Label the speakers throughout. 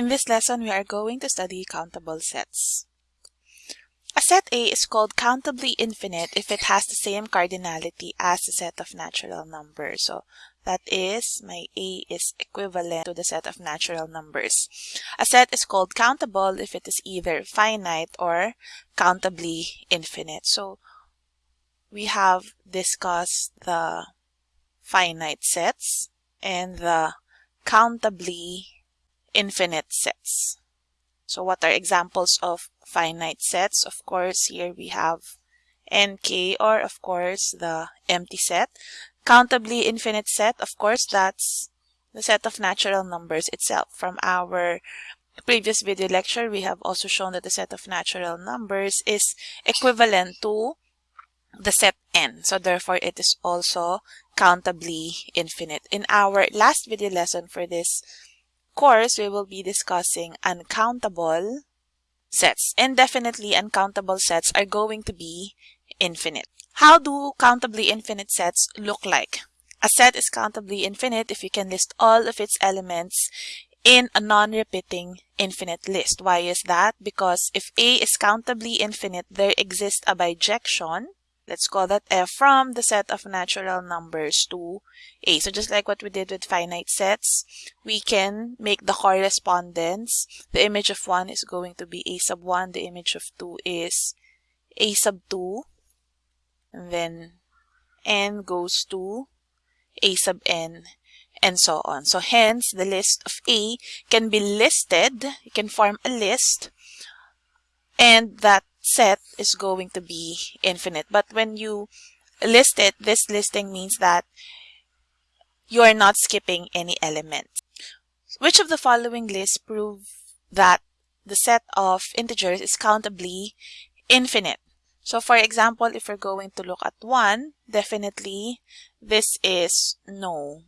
Speaker 1: In this lesson, we are going to study countable sets. A set A is called countably infinite if it has the same cardinality as the set of natural numbers. So that is, my A is equivalent to the set of natural numbers. A set is called countable if it is either finite or countably infinite. So we have discussed the finite sets and the countably infinite sets. So what are examples of finite sets? Of course, here we have nk or of course the empty set. Countably infinite set, of course, that's the set of natural numbers itself. From our previous video lecture, we have also shown that the set of natural numbers is equivalent to the set n. So therefore, it is also countably infinite. In our last video lesson for this course, we will be discussing uncountable sets. And definitely uncountable sets are going to be infinite. How do countably infinite sets look like? A set is countably infinite if you can list all of its elements in a non-repeating infinite list. Why is that? Because if A is countably infinite, there exists a bijection Let's call that f from the set of natural numbers to a. So just like what we did with finite sets, we can make the correspondence. The image of 1 is going to be a sub 1. The image of 2 is a sub 2. And then n goes to a sub n and so on. So hence, the list of A can be listed. You can form a list and that set is going to be infinite. But when you list it, this listing means that you are not skipping any element. Which of the following lists prove that the set of integers is countably infinite? So for example, if we're going to look at 1, definitely this is no.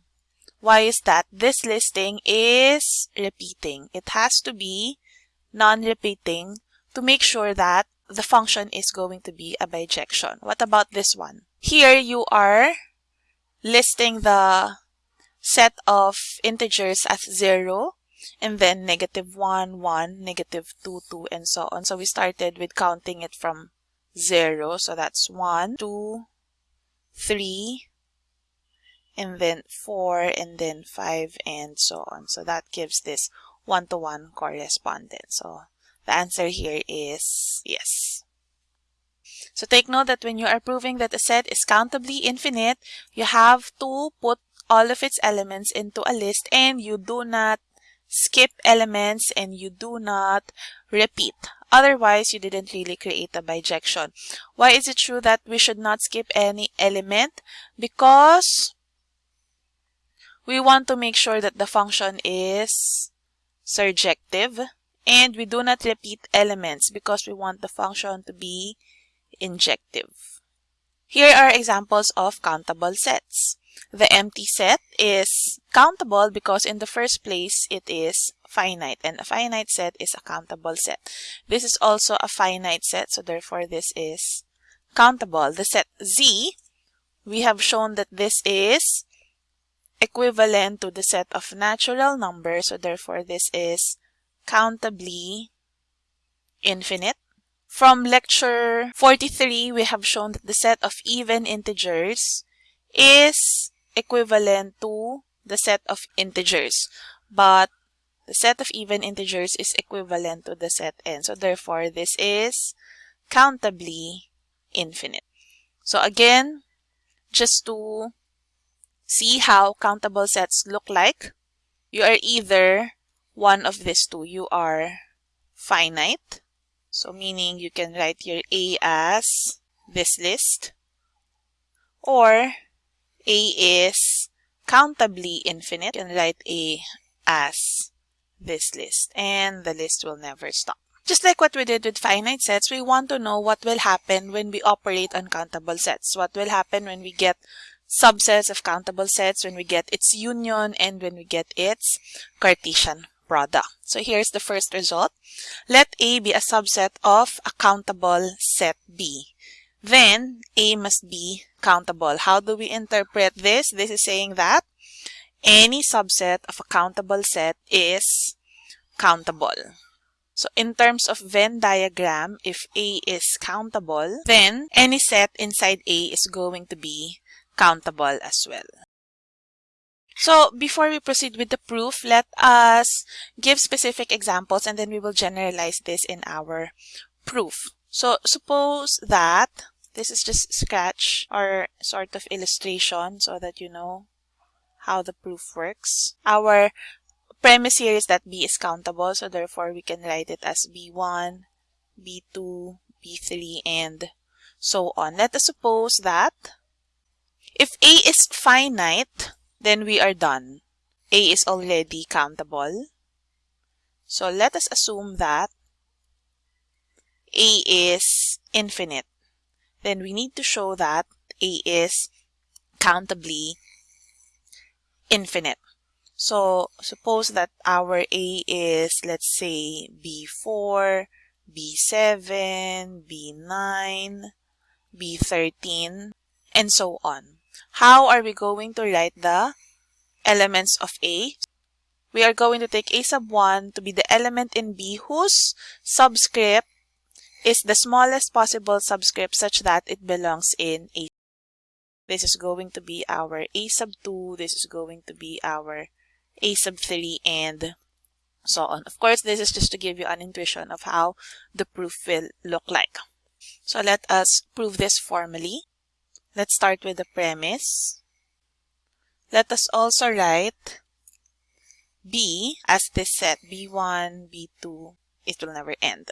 Speaker 1: Why is that? This listing is repeating. It has to be non-repeating to make sure that the function is going to be a bijection. What about this one? Here you are listing the set of integers as 0 and then negative 1, 1, negative 2, 2, and so on. So we started with counting it from 0. So that's 1, 2, 3, and then 4, and then 5, and so on. So that gives this one-to-one -one correspondence. So the answer here is yes. So take note that when you are proving that a set is countably infinite, you have to put all of its elements into a list and you do not skip elements and you do not repeat. Otherwise, you didn't really create a bijection. Why is it true that we should not skip any element? Because we want to make sure that the function is surjective. And we do not repeat elements because we want the function to be injective. Here are examples of countable sets. The empty set is countable because in the first place it is finite and a finite set is a countable set. This is also a finite set so therefore this is countable. The set Z, we have shown that this is equivalent to the set of natural numbers so therefore this is countably infinite. From lecture 43, we have shown that the set of even integers is equivalent to the set of integers. But the set of even integers is equivalent to the set n. So therefore, this is countably infinite. So again, just to see how countable sets look like, you are either one of these two. You are finite. So meaning you can write your A as this list. Or A is countably infinite. You can write A as this list. And the list will never stop. Just like what we did with finite sets, we want to know what will happen when we operate on countable sets. What will happen when we get subsets of countable sets, when we get its union, and when we get its Cartesian product. So here's the first result. Let A be a subset of a countable set B. Then A must be countable. How do we interpret this? This is saying that any subset of a countable set is countable. So in terms of Venn diagram, if A is countable, then any set inside A is going to be countable as well. So before we proceed with the proof, let us give specific examples and then we will generalize this in our proof. So suppose that this is just scratch or sort of illustration so that you know how the proof works. Our premise here is that B is countable, so therefore we can write it as B1, B2, B3, and so on. Let us suppose that if A is finite, then we are done. A is already countable. So let us assume that A is infinite. Then we need to show that A is countably infinite. So suppose that our A is, let's say, B4, B7, B9, B13, and so on. How are we going to write the elements of A? We are going to take A sub 1 to be the element in B whose subscript is the smallest possible subscript such that it belongs in A. This is going to be our A sub 2, this is going to be our A sub 3, and so on. Of course, this is just to give you an intuition of how the proof will look like. So let us prove this formally. Let's start with the premise. Let us also write B as this set, B1, B2, it will never end.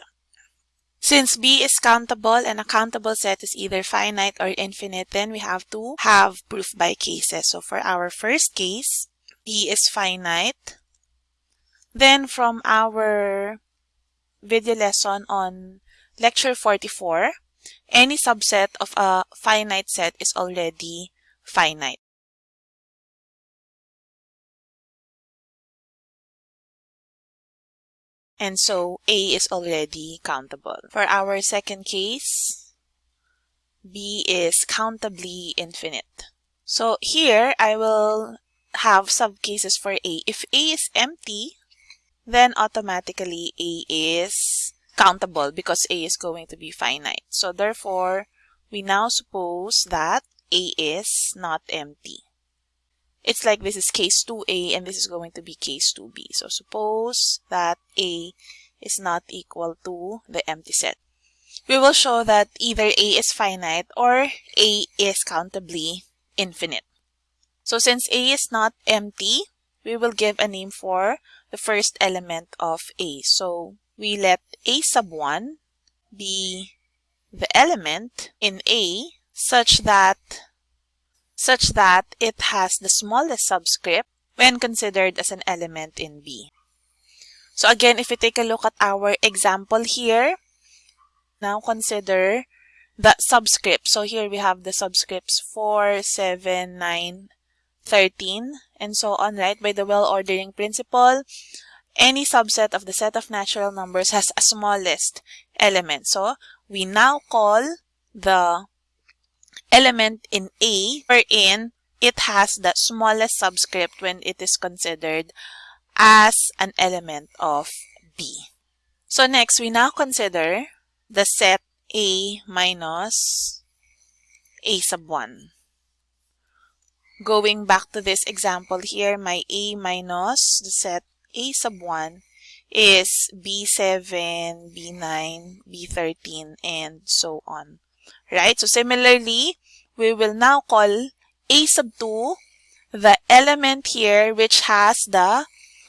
Speaker 1: Since B is countable and a countable set is either finite or infinite, then we have to have proof by cases. So for our first case, B is finite. Then from our video lesson on lecture 44, any subset of a finite set is already finite. And so A is already countable. For our second case, B is countably infinite. So here I will have subcases for A. If A is empty, then automatically A is countable because A is going to be finite. So therefore, we now suppose that A is not empty. It's like this is case 2A and this is going to be case 2B. So suppose that A is not equal to the empty set. We will show that either A is finite or A is countably infinite. So since A is not empty, we will give a name for the first element of A. So we let A sub 1 be the element in A such that such that it has the smallest subscript when considered as an element in B. So again, if we take a look at our example here, now consider the subscript. So here we have the subscripts 4, 7, 9, 13, and so on, right? By the well ordering principle, any subset of the set of natural numbers has a smallest element. So we now call the element in A wherein it has the smallest subscript when it is considered as an element of B. So next, we now consider the set A minus A sub 1. Going back to this example here, my A minus the set a sub 1 is B7, B9, B13, and so on. Right? So similarly, we will now call A sub 2 the element here which has the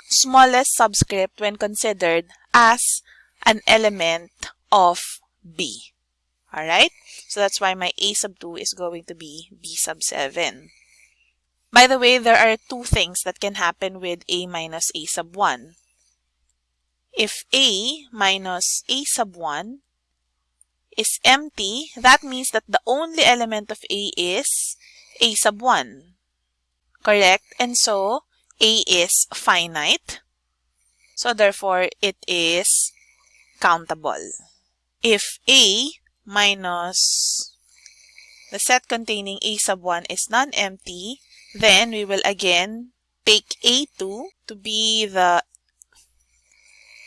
Speaker 1: smallest subscript when considered as an element of B. Alright? So that's why my A sub 2 is going to be B sub 7. By the way, there are two things that can happen with A minus A sub 1. If A minus A sub 1 is empty, that means that the only element of A is A sub 1. Correct? And so, A is finite. So therefore, it is countable. If A minus the set containing A sub 1 is non-empty, then we will again take A2 to be the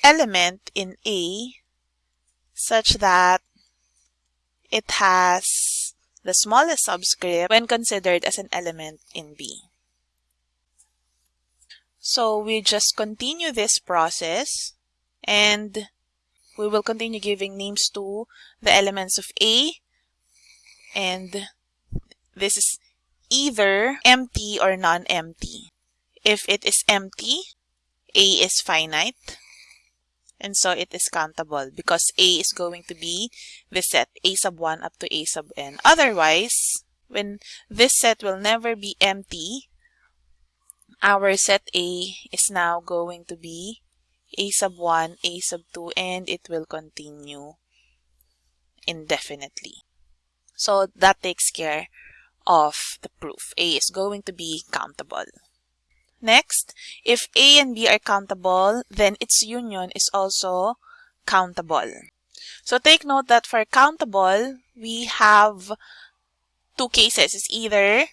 Speaker 1: element in A such that it has the smallest subscript when considered as an element in B. So we just continue this process and we will continue giving names to the elements of A and this is either empty or non-empty. If it is empty, A is finite and so it is countable because A is going to be the set A sub 1 up to A sub n. Otherwise, when this set will never be empty, our set A is now going to be A sub 1, A sub 2, and it will continue indefinitely. So that takes care of the proof. A is going to be countable. Next, if A and B are countable, then its union is also countable. So take note that for countable, we have two cases. It's either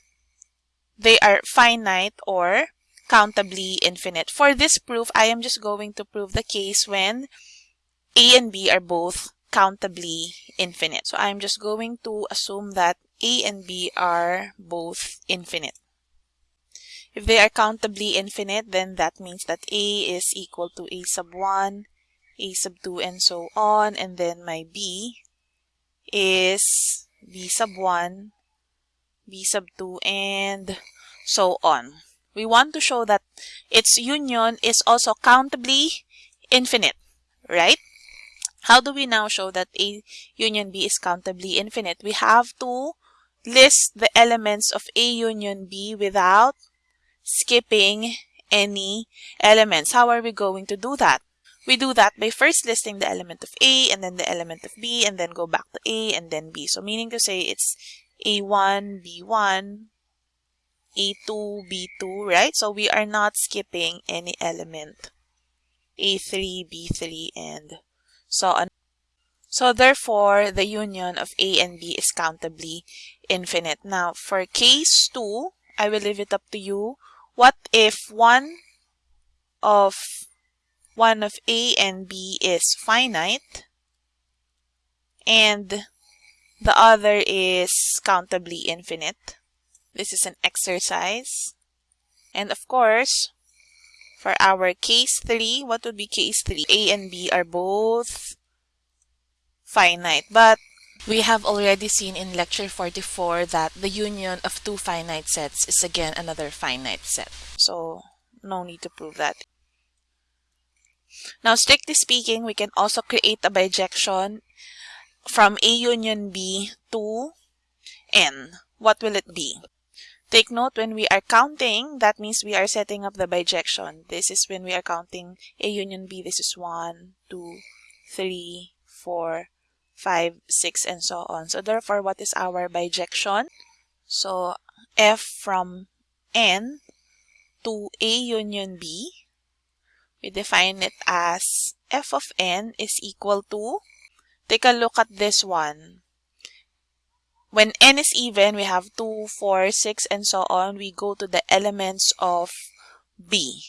Speaker 1: they are finite or countably infinite. For this proof, I am just going to prove the case when A and B are both countably infinite. So I'm just going to assume that A and B are both infinite. If they are countably infinite, then that means that A is equal to A sub 1, A sub 2, and so on. And then my B is B sub 1, B sub 2, and so on. We want to show that its union is also countably infinite, right? How do we now show that A union B is countably infinite? We have to list the elements of A union B without skipping any elements. How are we going to do that? We do that by first listing the element of A and then the element of B and then go back to A and then B. So meaning to say it's A1, B1, A2, B2, right? So we are not skipping any element. A3, B3, and so on. So therefore, the union of A and B is countably infinite. Now, for case 2, I will leave it up to you what if one of one of A and B is finite and the other is countably infinite? This is an exercise. And of course, for our case 3, what would be case 3? A and B are both finite, but we have already seen in lecture 44 that the union of two finite sets is again another finite set. So no need to prove that. Now strictly speaking, we can also create a bijection from A union B to N. What will it be? Take note when we are counting, that means we are setting up the bijection. This is when we are counting A union B. This is 1, 2, 3, 4, 5, 6, and so on. So therefore, what is our bijection? So f from n to A union B, we define it as f of n is equal to, take a look at this one. When n is even, we have 2, 4, 6, and so on. We go to the elements of B.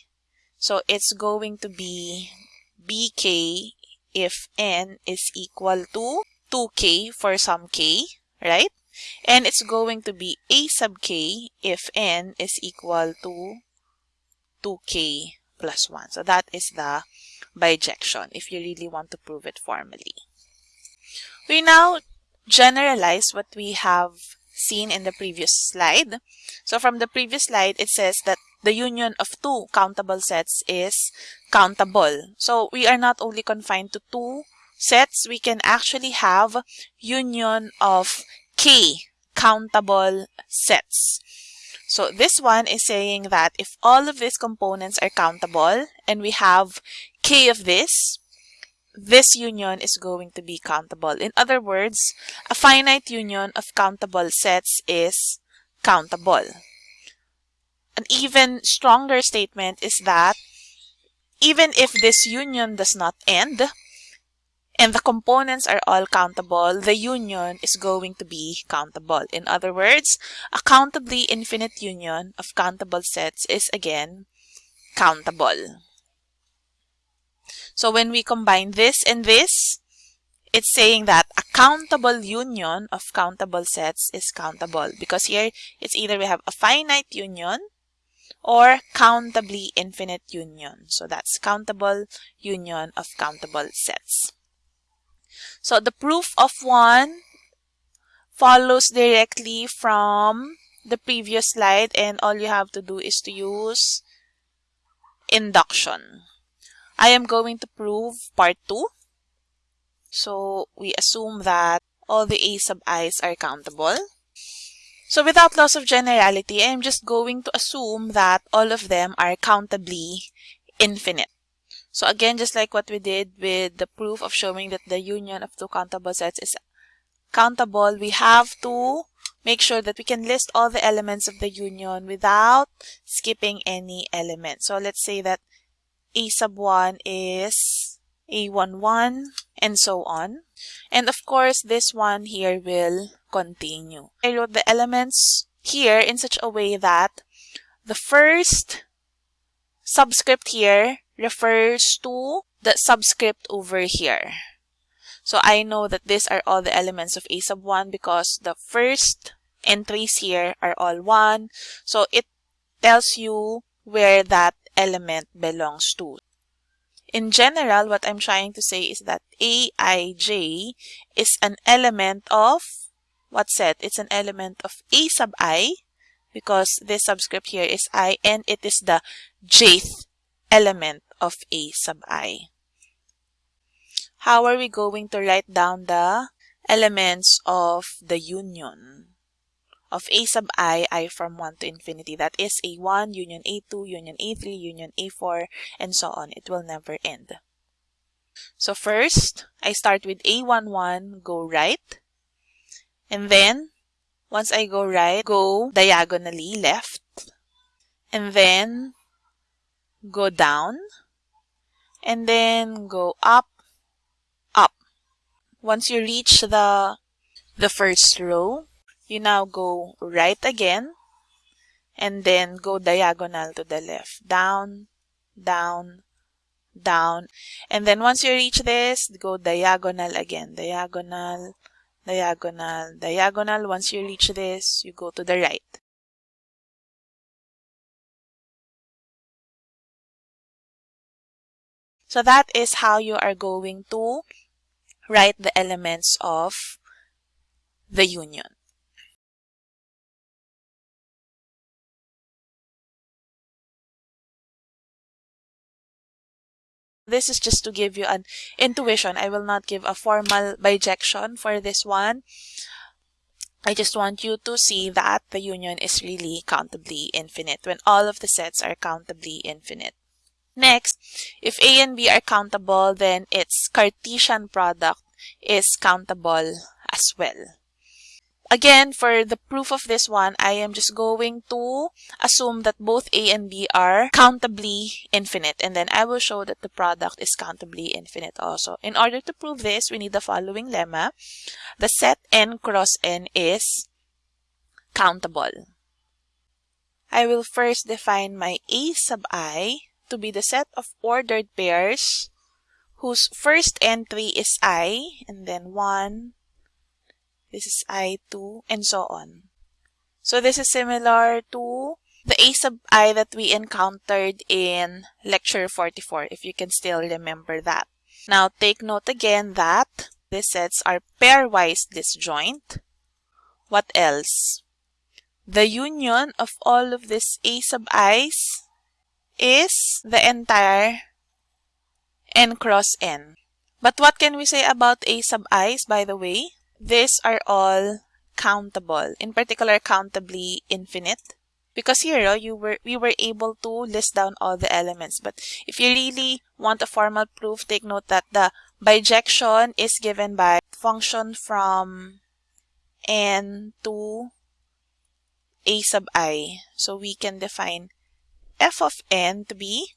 Speaker 1: So it's going to be bk if n is equal to 2k for some k, right? And it's going to be a sub k if n is equal to 2k plus 1. So that is the bijection if you really want to prove it formally. We now generalize what we have seen in the previous slide. So from the previous slide, it says that the union of two countable sets is countable. So we are not only confined to two sets, we can actually have union of k countable sets. So this one is saying that if all of these components are countable and we have k of this, this union is going to be countable. In other words, a finite union of countable sets is countable. An even stronger statement is that even if this union does not end, and the components are all countable, the union is going to be countable. In other words, a countably infinite union of countable sets is again countable. So when we combine this and this, it's saying that a countable union of countable sets is countable because here it's either we have a finite union or countably infinite union. So that's countable union of countable sets. So the proof of one follows directly from the previous slide and all you have to do is to use induction. I am going to prove part 2. So we assume that all the a sub i's are countable. So without loss of generality, I am just going to assume that all of them are countably infinite. So again, just like what we did with the proof of showing that the union of two countable sets is countable, we have to make sure that we can list all the elements of the union without skipping any element. So let's say that a sub 1 is a11 and so on. And of course, this one here will continue. I wrote the elements here in such a way that the first subscript here refers to the subscript over here. So I know that these are all the elements of A sub 1 because the first entries here are all 1. So it tells you where that element belongs to. In general, what I'm trying to say is that aij is an element of what set? It's an element of a sub i because this subscript here is i and it is the jth element of a sub i. How are we going to write down the elements of the union? Of a sub i, i from 1 to infinity. That is a1, union a2, union a3, union a4, and so on. It will never end. So first, I start with a11, go right. And then, once I go right, go diagonally left. And then, go down. And then, go up, up. Once you reach the, the first row, you now go right again and then go diagonal to the left. Down, down, down. And then once you reach this, go diagonal again. Diagonal, diagonal, diagonal. Once you reach this, you go to the right. So that is how you are going to write the elements of the union. This is just to give you an intuition. I will not give a formal bijection for this one. I just want you to see that the union is really countably infinite when all of the sets are countably infinite. Next, if A and B are countable, then its Cartesian product is countable as well. Again, for the proof of this one, I am just going to assume that both A and B are countably infinite. And then I will show that the product is countably infinite also. In order to prove this, we need the following lemma. The set n cross n is countable. I will first define my A sub i to be the set of ordered pairs whose first entry is i and then 1, this is I2, and so on. So this is similar to the A sub i that we encountered in lecture 44, if you can still remember that. Now take note again that these sets are pairwise disjoint. What else? The union of all of these A sub i's is the entire n cross n. But what can we say about A sub i's, by the way? These are all countable, in particular countably infinite. Because here, oh, you were we were able to list down all the elements. But if you really want a formal proof, take note that the bijection is given by function from n to a sub i. So we can define f of n to be,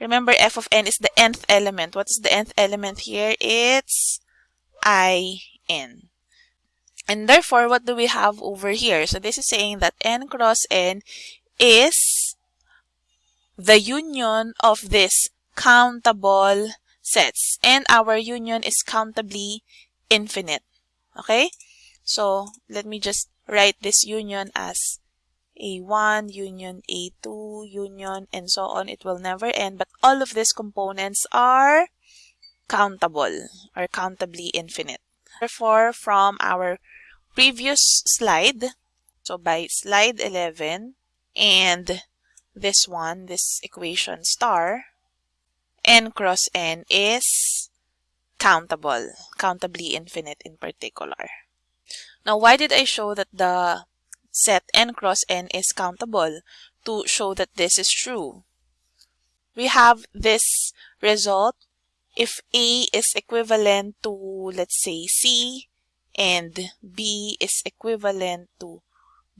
Speaker 1: remember f of n is the nth element. What is the nth element here? It's i n. And therefore, what do we have over here? So this is saying that n cross n is the union of this countable sets and our union is countably infinite. Okay? So let me just write this union as A1, union A2, union, and so on. It will never end, but all of these components are countable or countably infinite. Therefore, from our previous slide, so by slide 11 and this one, this equation star, n cross n is countable, countably infinite in particular. Now, why did I show that the set n cross n is countable? To show that this is true. We have this result if A is equivalent to, let's say, C, and B is equivalent to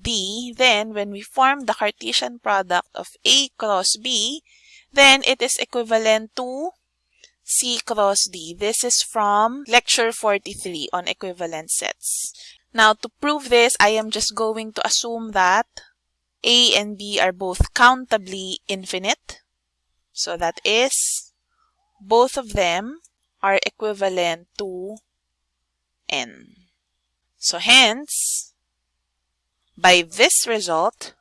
Speaker 1: D, then when we form the Cartesian product of A cross B, then it is equivalent to C cross D. This is from lecture 43 on equivalent sets. Now, to prove this, I am just going to assume that A and B are both countably infinite. So that is both of them are equivalent to n. So hence, by this result,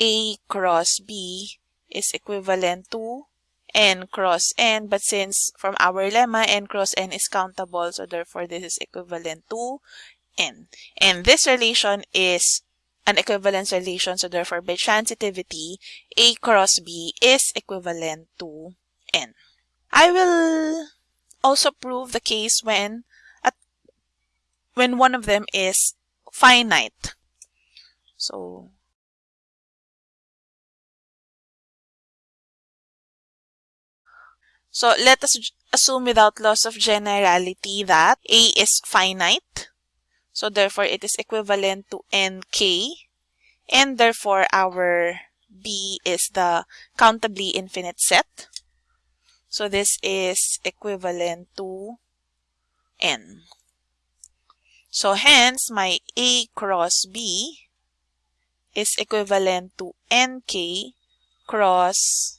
Speaker 1: A cross B is equivalent to n cross n, but since from our lemma, n cross n is countable, so therefore this is equivalent to n. And this relation is an equivalence relation, so therefore by transitivity, A cross B is equivalent to n. I will also prove the case when at, when one of them is finite. So So let us assume without loss of generality that A is finite. So therefore it is equivalent to nk and therefore our B is the countably infinite set. So this is equivalent to n. So hence my A cross B is equivalent to nk cross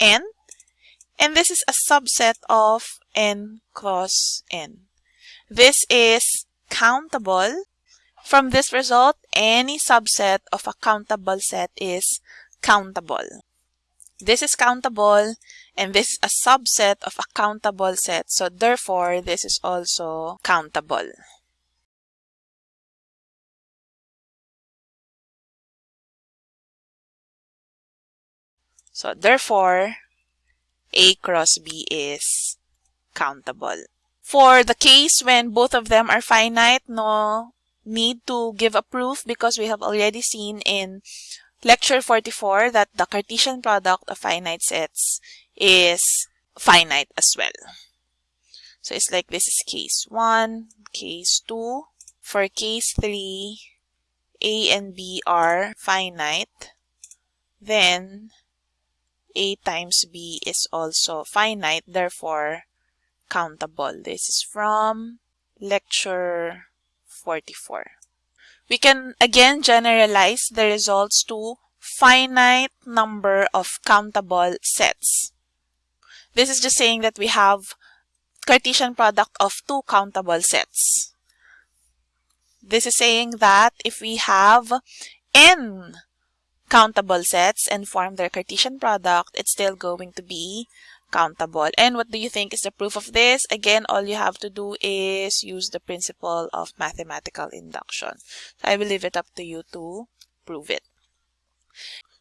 Speaker 1: n. And this is a subset of n cross n. This is countable. From this result, any subset of a countable set is countable. This is countable and this is a subset of a countable set. So therefore, this is also countable. So therefore, A cross B is countable. For the case when both of them are finite, no need to give a proof because we have already seen in lecture 44 that the Cartesian product of finite sets is finite as well. So it's like this is case 1, case 2. For case 3, A and B are finite. Then A times B is also finite, therefore countable. This is from lecture 44. We can again generalize the results to finite number of countable sets. This is just saying that we have Cartesian product of two countable sets. This is saying that if we have n countable sets and form their Cartesian product, it's still going to be countable. And what do you think is the proof of this? Again, all you have to do is use the principle of mathematical induction. So I will leave it up to you to prove it.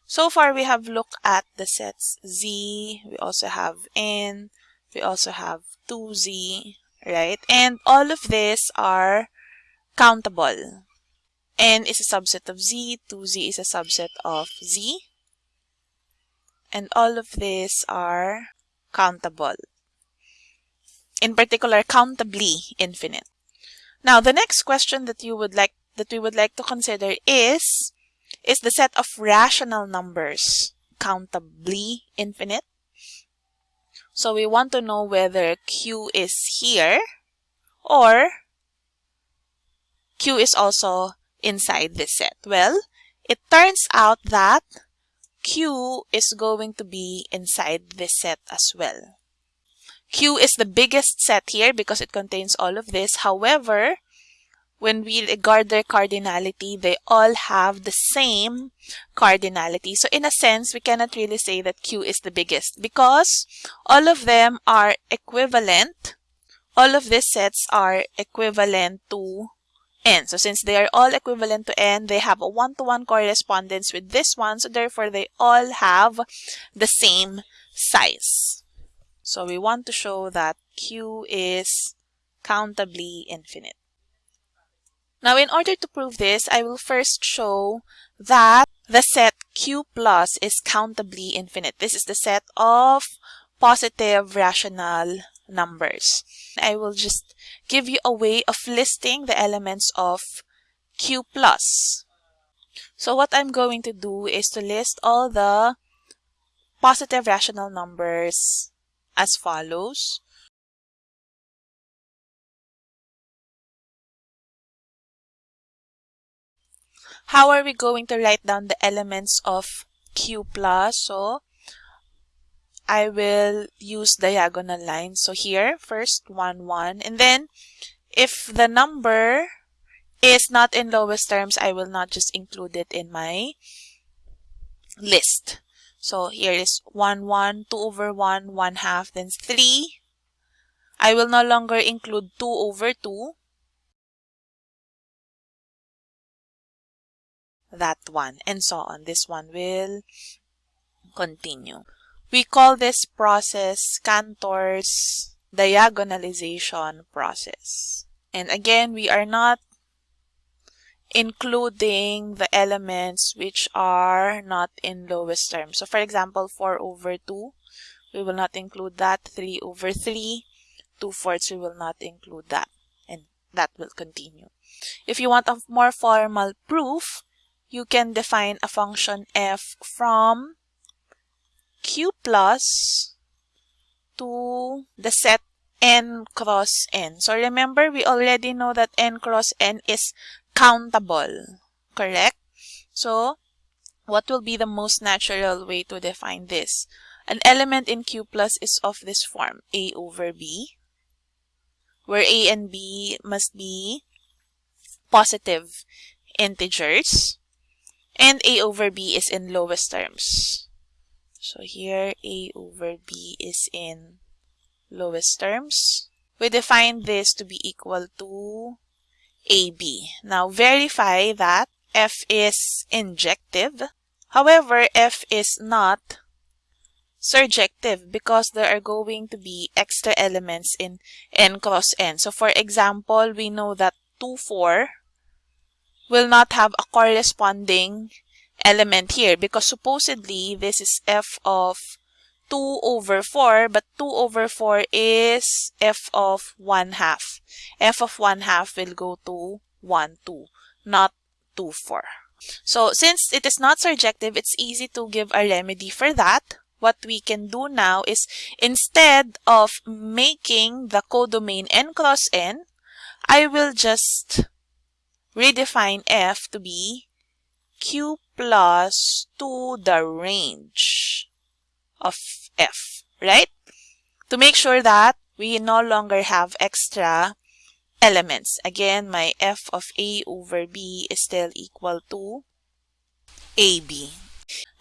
Speaker 1: So far, we have looked at the sets Z, we also have N, we also have 2Z, right? And all of these are countable. N is a subset of Z, 2Z is a subset of Z. And all of these are countable. In particular, countably infinite. Now, the next question that you would like that we would like to consider is is the set of rational numbers countably infinite? So we want to know whether Q is here or Q is also inside this set. Well, it turns out that Q is going to be inside this set as well. Q is the biggest set here because it contains all of this. However, when we regard their cardinality, they all have the same cardinality. So in a sense, we cannot really say that Q is the biggest because all of them are equivalent. All of these sets are equivalent to n. So since they are all equivalent to n, they have a one-to-one -one correspondence with this one. So therefore, they all have the same size. So we want to show that Q is countably infinite. Now, in order to prove this, I will first show that the set Q plus is countably infinite. This is the set of positive rational numbers. I will just give you a way of listing the elements of Q plus. So what I'm going to do is to list all the positive rational numbers as follows. How are we going to write down the elements of Q plus? So I will use diagonal lines. So here, first 1, 1. And then, if the number is not in lowest terms, I will not just include it in my list. So here is 1, 1, 2 over 1, 1 half, then 3. I will no longer include 2 over 2. That one, and so on. This one will continue. We call this process Cantor's diagonalization process. And again, we are not including the elements which are not in lowest terms. So for example, 4 over 2, we will not include that. 3 over 3, 2 fourths, we will not include that. And that will continue. If you want a more formal proof, you can define a function f from q plus to the set n cross n. So remember, we already know that n cross n is countable, correct? So what will be the most natural way to define this? An element in Q plus is of this form, A over B, where A and B must be positive integers, and A over B is in lowest terms. So here A over B is in lowest terms. We define this to be equal to AB. Now verify that F is injective. However, F is not surjective because there are going to be extra elements in n cross n. So for example, we know that 2, 4 will not have a corresponding element here because supposedly this is f of 2 over 4 but 2 over 4 is f of 1 half. f of 1 half will go to 1 2 not 2 4. So since it is not surjective it's easy to give a remedy for that. What we can do now is instead of making the codomain n cross n I will just redefine f to be q plus to the range of f, right? To make sure that we no longer have extra elements. Again, my f of a over b is still equal to ab.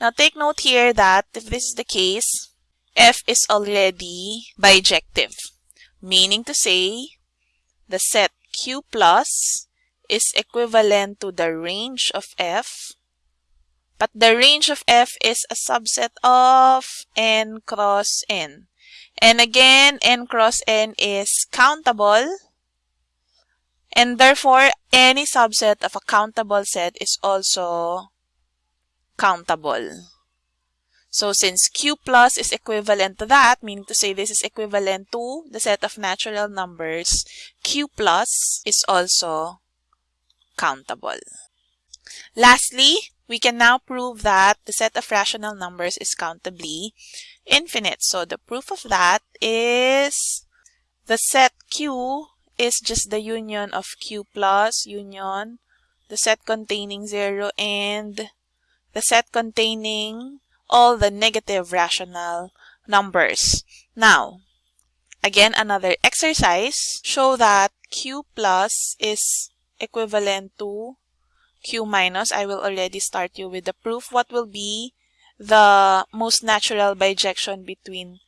Speaker 1: Now take note here that if this is the case, f is already bijective, meaning to say the set q plus is equivalent to the range of f, but the range of f is a subset of n cross n. And again, n cross n is countable, and therefore any subset of a countable set is also countable. So since Q plus is equivalent to that, meaning to say this is equivalent to the set of natural numbers, Q plus is also countable. Lastly, we can now prove that the set of rational numbers is countably infinite. So the proof of that is the set Q is just the union of Q plus union, the set containing 0 and the set containing all the negative rational numbers. Now, again, another exercise. Show that Q plus is equivalent to Q minus. I will already start you with the proof. What will be the most natural bijection between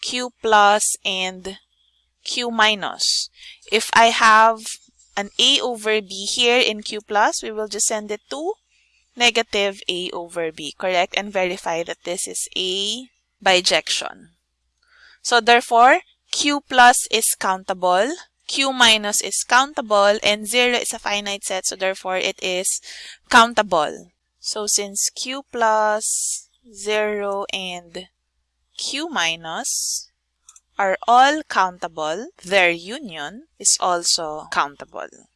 Speaker 1: Q plus and Q minus? If I have an A over B here in Q plus, we will just send it to negative A over B, correct? And verify that this is a bijection. So therefore, Q plus is countable, Q minus is countable, and 0 is a finite set, so therefore it is countable. So since Q plus, 0, and Q minus are all countable, their union is also countable.